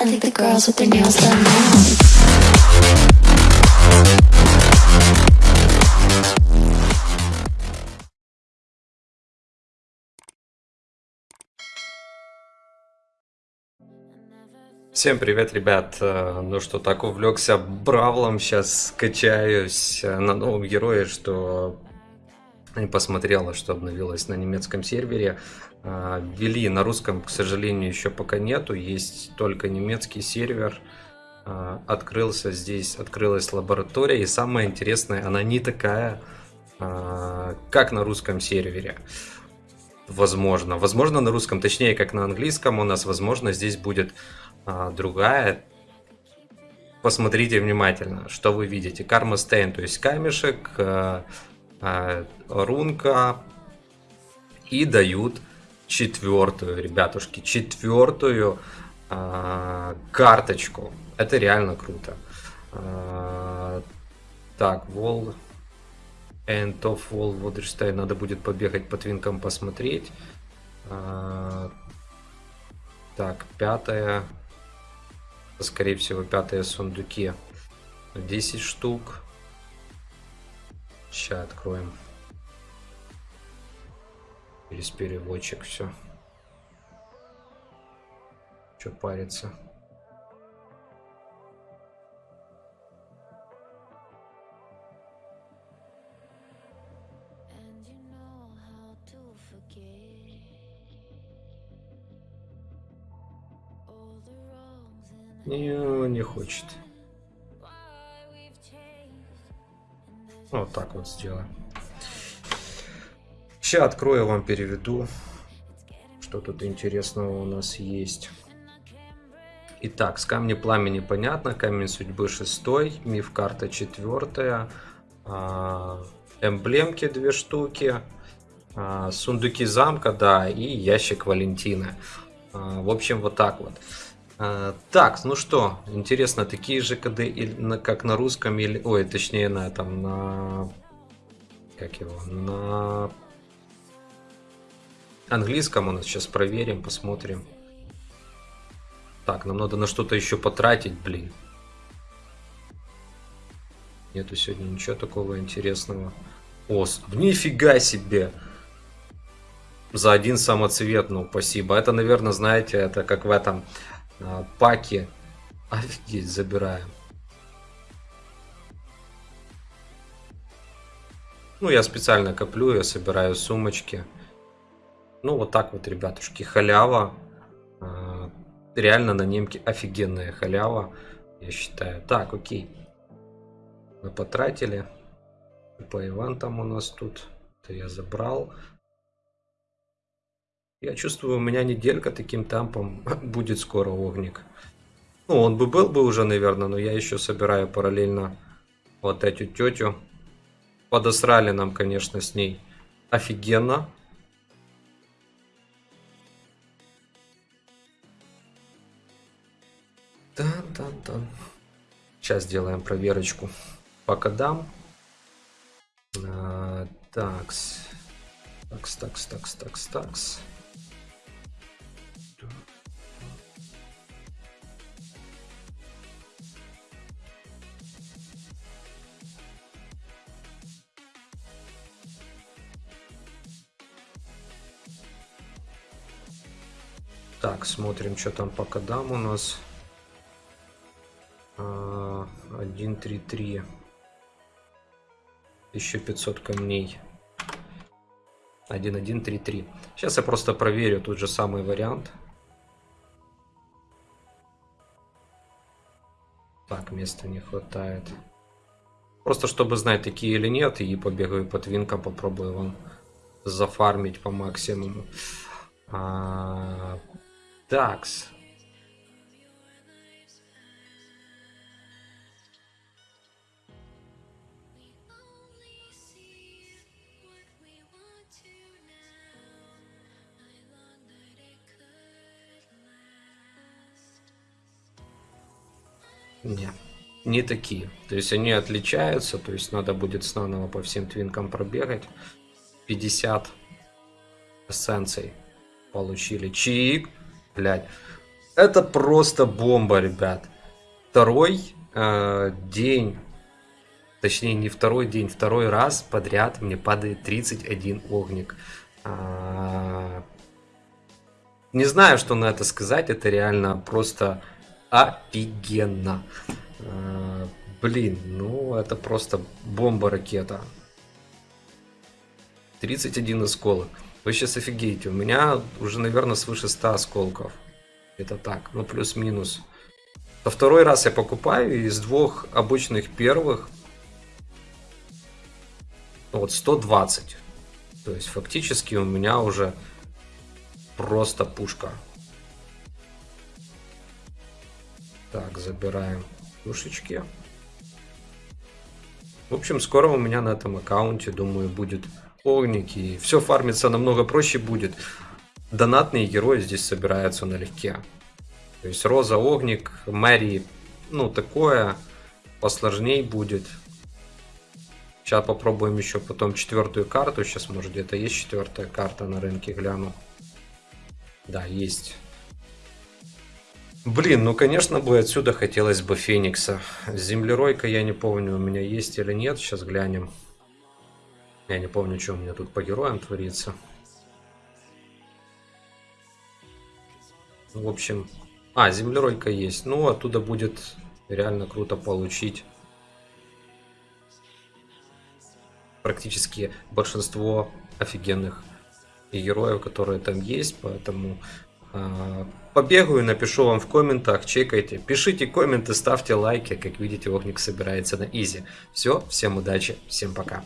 I think the girls with their nails done now. Всем привет, ребят. Э, Ну что, так увлекся Бравлом, сейчас скачаюсь э, на новом герое, что не посмотрела, что обновилось на немецком сервере. А, Ввели на русском, к сожалению, еще пока нету, есть только немецкий сервер. А, Открылся здесь, открылась лаборатория, и самое интересное, она не такая, а, как на русском сервере. Возможно. Возможно, на русском, точнее, как на английском у нас, возможно, здесь будет другая. Посмотрите внимательно, что вы видите. Карма Стейн, то есть камешек, рунка. И дают четвертую, ребятушки, четвертую а, карточку. Это реально круто. А, так, Вол... End of Wall Waterstein. Надо будет побегать по твинкам посмотреть. Так, пятая. Скорее всего, пятая сундуки. 10 штук. Сейчас откроем. Через переводчик все. Че париться? Не, не хочет. Вот так вот сделаем. Сейчас открою, вам переведу, что тут интересного у нас есть. Итак, с камня пламени понятно, камень судьбы шестой, миф карта четвертая, а, эмблемки две штуки, а, сундуки замка, да, и ящик Валентины. А, В общем, вот так вот. А, Так, ну что, интересно, такие же коды, как на русском, или, ой, точнее на этом, на, как его, на английском у нас сейчас проверим, посмотрим. Так, нам надо на что-то еще потратить, блин. Нету сегодня ничего такого интересного. О, нифига себе! За один самоцвет, ну, спасибо. Это, наверное, знаете, это как в этом а, паке. Офигеть, забираем. Ну, я специально коплю, я собираю сумочки. Ну, вот так вот, ребятушки, халява. А, Реально на немке офигенная халява, я считаю. Так, окей. Мы потратили. По ивантам у нас тут. Это я забрал. Я чувствую, у меня неделька таким темпом будет скоро огник. Ну, он бы был бы уже, наверное, но я еще собираю параллельно вот эту тетю. Подосрали нам, конечно, с ней офигенно. Тан-тан-тан. Сейчас сделаем проверочку по кодам. А, такс. Такс, такс, такс, такс, такс. Так, смотрим, что там по кодам у нас. А, 1, 3, 3. 1500 камней. 1, 1, 3, 3. Сейчас я просто проверю тот же самый вариант. Так, места не хватает. Просто чтобы знать, такие или нет, и побегаю по твинкам, попробую вам зафармить по максимуму. А, такс. Не, не такие. То есть они отличаются, то есть надо будет снова по всем твинкам пробегать. 50 эссенций получили. Чик, блядь. Это просто бомба, ребят. Второй э, день, точнее не второй день, второй раз подряд мне падает 31 огник. А, не знаю, что на это сказать, это реально просто офигенно. А, блин, ну это просто бомба-ракета. 31 осколок. Вы сейчас офигеете, у меня уже, наверное, свыше 100 осколков. Это так, ну плюс-минус. То второй раз я покупаю, из двух обычных первых вот 120. То есть фактически у меня уже просто пушка. Так, забираем пушечки. В общем, скоро у меня на этом аккаунте, думаю, будет огник. И все фармиться намного проще будет. Донатные герои здесь собираются налегке. То есть Роза, Огник, Мэри, ну такое посложней будет. Сейчас попробуем еще потом четвертую карту. Сейчас, может, где-то есть четвертая карта на рынке, гляну. Да, есть. Блин, ну, конечно бы отсюда хотелось бы Феникса. Землеройка, я не помню, у меня есть или нет. Сейчас глянем. Я не помню, что у меня тут по героям творится. В общем... А, землеройка есть. Ну, оттуда будет реально круто получить практически большинство офигенных героев, которые там есть, поэтому э, побегаю, напишу вам в комментах, чекайте, пишите комменты, ставьте лайки, как видите, Огник собирается на изи. Все, всем удачи, всем пока.